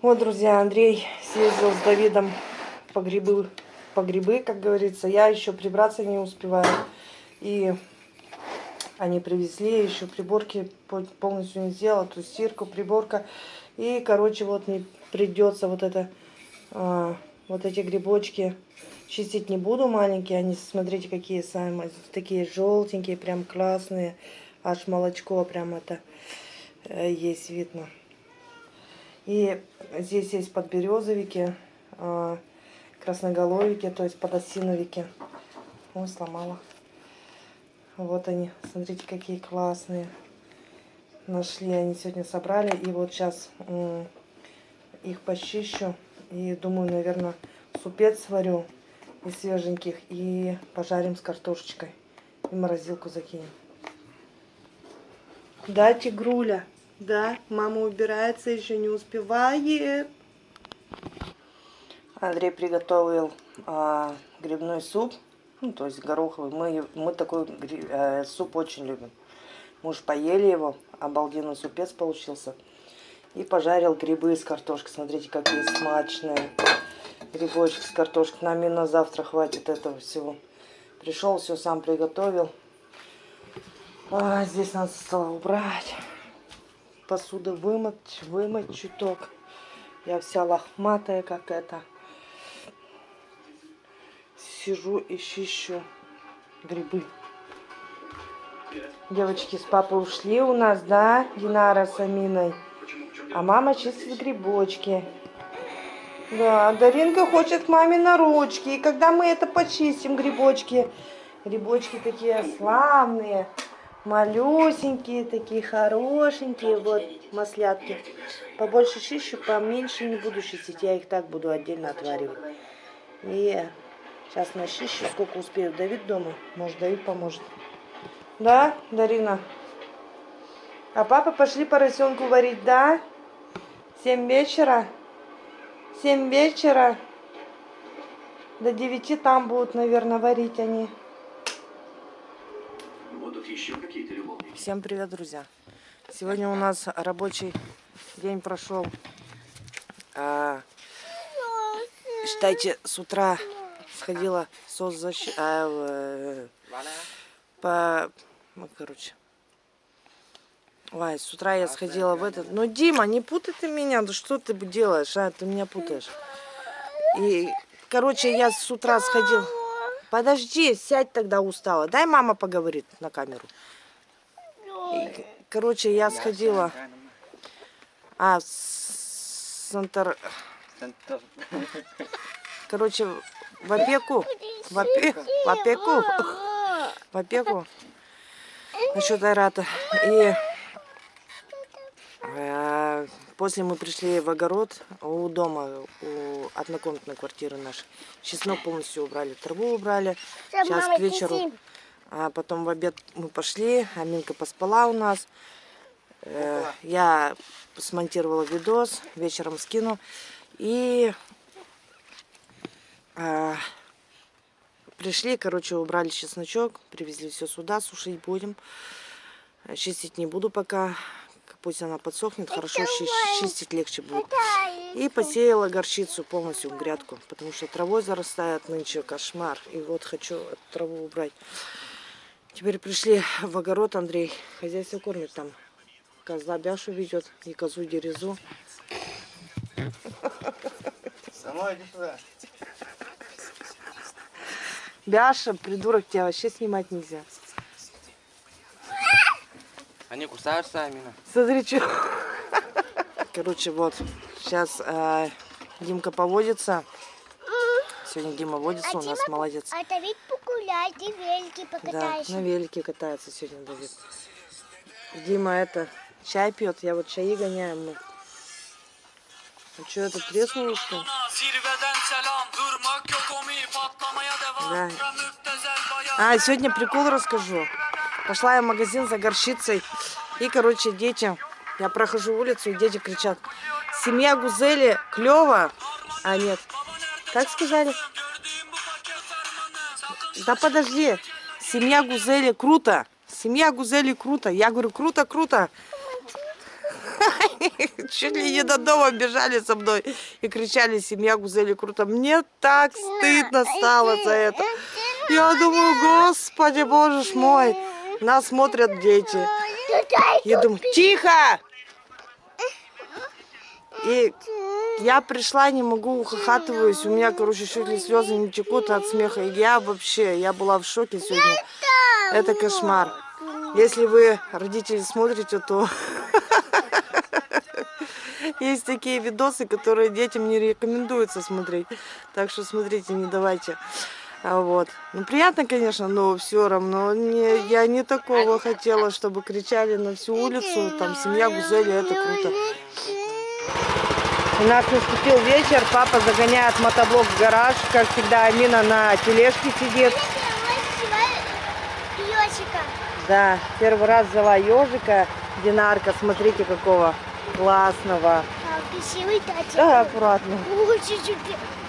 Вот, друзья, Андрей съездил с Давидом по грибы, по грибы, как говорится. Я еще прибраться не успеваю. И они привезли, еще приборки полностью не сделала, то стирку, приборка. И, короче, вот мне придется вот это, а, вот эти грибочки чистить не буду маленькие. Они, смотрите, какие сами, такие желтенькие, прям классные. Аж молочко прям это э, есть видно. И здесь есть подберезовики, а, красноголовики, то есть подосиновики. Ой, сломала. Вот они, смотрите, какие классные. Нашли, они сегодня собрали. И вот сейчас их почищу. И думаю, наверное, супец сварю из свеженьких. И пожарим с картошечкой. И морозилку закинем. Да, тигруля? Да, мама убирается, еще не успевает. Андрей приготовил а, грибной суп, ну, то есть гороховый. Мы, мы такой э, суп очень любим. Мы уж поели его, обалденный супец получился. И пожарил грибы с картошкой. Смотрите, какие смачные грибочки с картошкой. Нам и на завтра хватит этого всего. Пришел, все сам приготовил. А, здесь надо стало убрать посуду вымыть, вымыть чуток. Я вся лохматая, как это. Сижу и чищу грибы. Девочки с папой ушли у нас, да, Динара с Аминой? А мама чистит грибочки. Да, Даринка хочет к маме на ручки. И когда мы это почистим, грибочки, грибочки такие славные малюсенькие, такие хорошенькие, вот, маслятки. Побольше чищу, поменьше не буду чистить, я их так буду отдельно отваривать. И сейчас начищу, сколько успею. Давид дома, может, Давид поможет. Да, Дарина? А папа пошли поросенку варить, да? Семь вечера? Семь вечера? До девяти там будут, наверное, варить они Всем привет, друзья! Сегодня у нас рабочий день прошел. А, считайте, с утра сходила соцзащита... А, по... Ну, короче. Ой, с утра я сходила в этот... Ну, Дима, не путай ты меня. Да что ты делаешь, а? Ты меня путаешь. И, короче, я с утра сходила... Подожди, сядь тогда устала. Дай мама поговорит на камеру. И, короче, я сходила... А, Сантор... Короче, в опеку. В, опе... в опеку. В опеку. Насчет Айрата. И э, после мы пришли в огород у дома, у однокомнатной квартиры нашей. Чеснок полностью убрали, траву убрали. Сейчас к вечеру. А потом в обед мы пошли, Аминка поспала у нас. Э, я смонтировала видос, вечером скину. И э, пришли, короче, убрали чесночок, привезли все сюда, сушить будем. Чистить не буду пока, пусть она подсохнет, хорошо чистить легче будет. И посеяла горчицу полностью в грядку, потому что травой зарастает нынче кошмар. И вот хочу траву убрать. Теперь пришли в огород, Андрей. Хозяйство кормит там. Козла Бяшу ведет и козу Дерезу. Сама иди сюда. Бяша, придурок, тебя вообще снимать нельзя. Они кусаются, Амина. Смотри, что. Короче, вот. Сейчас э, Димка поводится. Сегодня Дима водится, а у нас Дима, молодец. А Давид погуляет и велики покатаешься. Да, на велике катается сегодня Давид. Дима это, чай пьет, я вот чаи гоняем мы. А что это треснуло что Да. А, сегодня прикол расскажу. Пошла я в магазин за горчицей. И, короче, дети, я прохожу улицу, и дети кричат, семья Гузели клево, а нет, как сказали? Да подожди. Семья Гузели круто. Семья Гузели круто. Я говорю, круто, круто. Чуть ли не до дома бежали со мной и кричали «Семья Гузели круто». Мне так стыдно стало за это. Я думаю, господи, боже мой, нас смотрят дети. Я думаю, тихо! И я пришла, не могу, ухахатываюсь. У меня, короче, чуть ли слезы не текут от смеха. Я вообще, я была в шоке сегодня. Это кошмар. Если вы, родители, смотрите, то есть такие видосы, которые детям не рекомендуется смотреть. Так что смотрите, не давайте. А Вот. Ну, приятно, конечно, но все равно не, я не такого хотела, чтобы кричали на всю улицу, там, семья Гузели, это круто. У нас наступил вечер, папа загоняет мотоблок в гараж, как всегда Амина на тележке сидит. Да, первый раз взяла ежика, Динарка, смотрите какого классного. А, красивый татик. Да, аккуратно.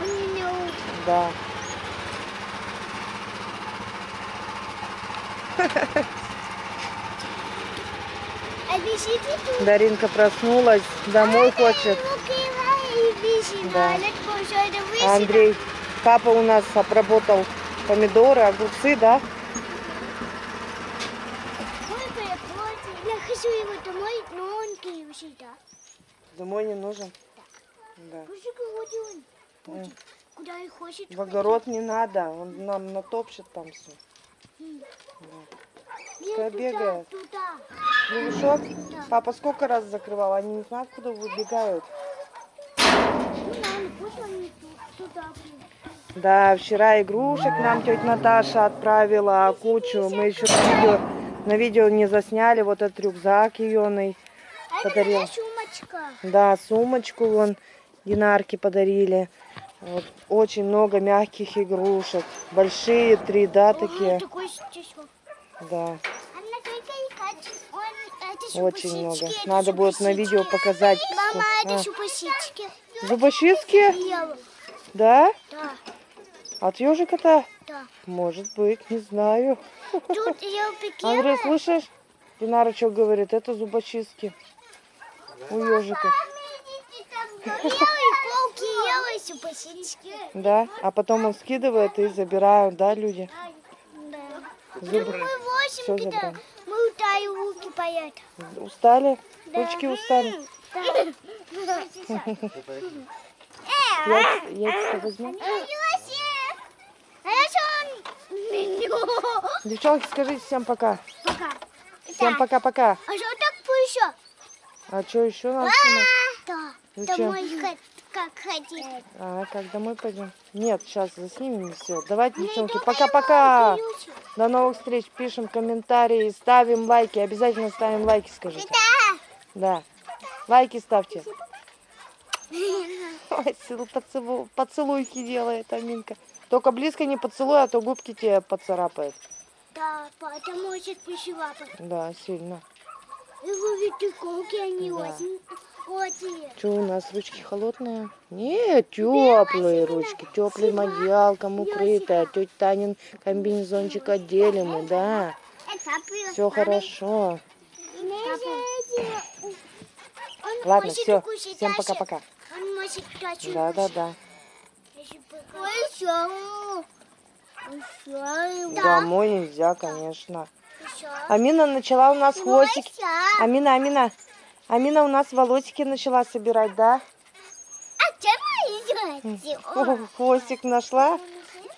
Он меня да. Тут. Даринка проснулась, домой хочет. Да. Андрей, папа у нас обработал помидоры, огурцы, да? Я хочу его домой, но он кривший, да. Домой не нужен. Да. Куда и хочет. В огород не надо, он нам натопчет там все. Пускай бегает. Лягушок? Папа сколько раз закрывал? Они не знают, куда выбегают. Ну ладно, пусть он не ту- туда будет. Да, вчера игрушек нам тетя Наташа отправила кучу. Мы еще на видео, на видео не засняли. Вот этот рюкзак. А это Подарил. сумочка. Да, сумочку вон Динарке подарили. Вот, очень много мягких игрушек. Большие три, да, такие. Да, это очень много. Надо будет на видео показать. Мама, А. Зубочистки? Да? Да, От ежика-то? да. Может быть, не знаю. Тут я Андрей, слышишь? Динара что говорит? Это зубочистки. У ежика. Да? А потом он скидывает и забирают, да, люди? Да. Зубы. Забрали. мы утаи руки поят. Устали? Да. Ручки устали? Да. А я что? Меню. Девчонки, скажите всем пока. Пока. Всем Да. пока-пока. А что так еще? А что еще надо снимать? Да. Зачем? Домой как ходить. А, как домой пойдем? Нет, сейчас заснимем и все. Давайте, девчонки, пока-пока. До новых встреч. Пишем комментарии, ставим лайки. Обязательно ставим лайки, скажите. Да. Лайки ставьте. Ой, целу- поцелу- поцелуйки делает Аминка. Только близко не поцелуй, а то губки тебе поцарапает. Да, потому что пошивапа. Да, сильно. Его ведь колки они Да. очень очень. Что у нас, ручки холодные? Нет, теплые ручки, теплым одеялком укрытая. Тетя Танин комбинезончик отделимый, да. Все хорошо. Ладно, все. Всем пока-пока. Он может точно. Да, да, да. Еще. Еще. Домой нельзя, конечно. Амина начала у нас хвостики. Амина, Амина. Амина у нас волосики начала собирать, да? А чем Хвостик нашла?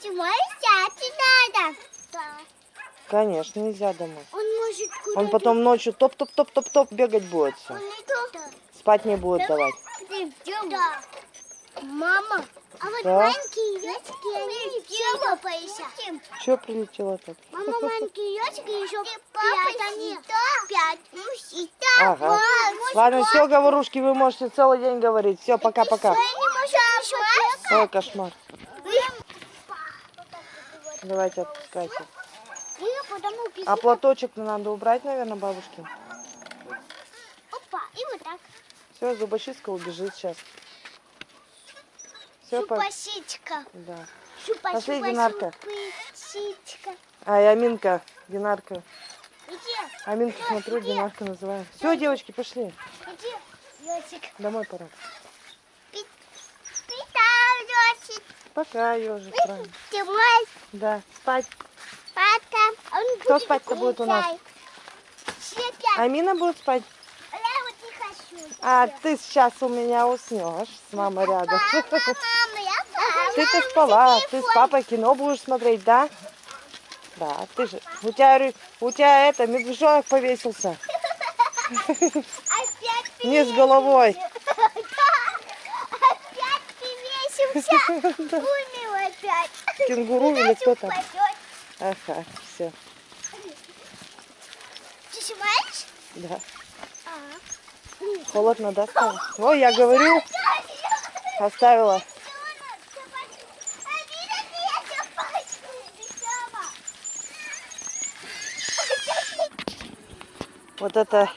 Надо? Да. Конечно, нельзя домой. Он может куда Он потом ночью топ-топ-топ-топ-топ бегать будет. Он. Спать не будет давать. Да. Мама, а вот Да. маленькие ёчки, они все поищут. Что прилетело так? Мама, маленькие ёчки еще пять они. Пять. Ну, Ага. Ладно, все, говорушки, вы можете целый день говорить. Все, пока-пока. Ой, кошмар. Давайте отпускайте. А платочек надо убрать, наверное, бабушке. Опа, и вот так. Все, зубочистка убежит сейчас. Все, по... Шупасичка. да. Шупа, Пошли, шупа, Динарка. шупасичка. А, и Аминка, Динарка. Где? Аминку смотрю, Динарка называю. Все, девочки, пошли. Где? ежик. Домой пора. Питал, Пока, ежик. правильно. Домой, Да, спать. он Кто спать-то будет у нас? Амина будет спать. а я вот не хочу. А ты сейчас у меня уснешь с мамой рядом. Ты-то спала, ты с папой кино будешь смотреть, да? Да, ты же. У тебя, у тебя это, медвежонок повесился. Опять Не с головой. Опять привесился. Умер опять. Кенгуру или кто там? Ага, все, Ты снимаешь? да. А. Холодно, да, стало? Ой, я говорю, оставила. Вот это,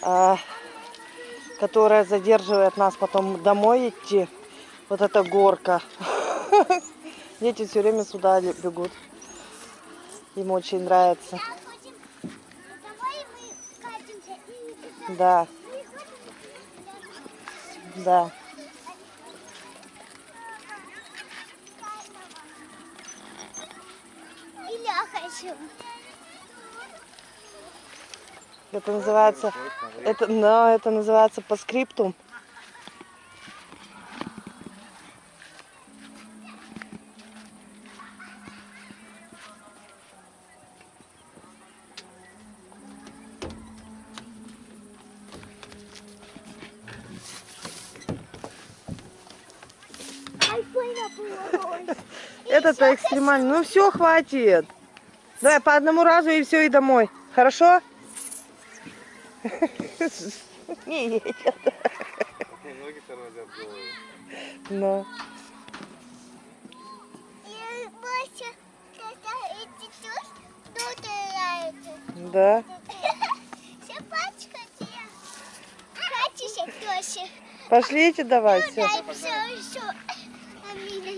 а, которая задерживает нас потом домой идти. Вот эта горка. Дети все время сюда бегут. Им очень нравится. Да, да. И я хочу. Это называется, это, но это называется по скриптум. Это-то экстремально. Ну все, хватит. Давай по одному разу и все, и домой. Хорошо? Не едет. Ноги тормозят тут нравится. Да. Пошлите давай, Ну, все. А меня вместе. И ты на вместе.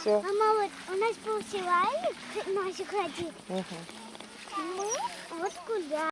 Все. Мама, вот у нас сегодня, наши ходили. Мы вот куда.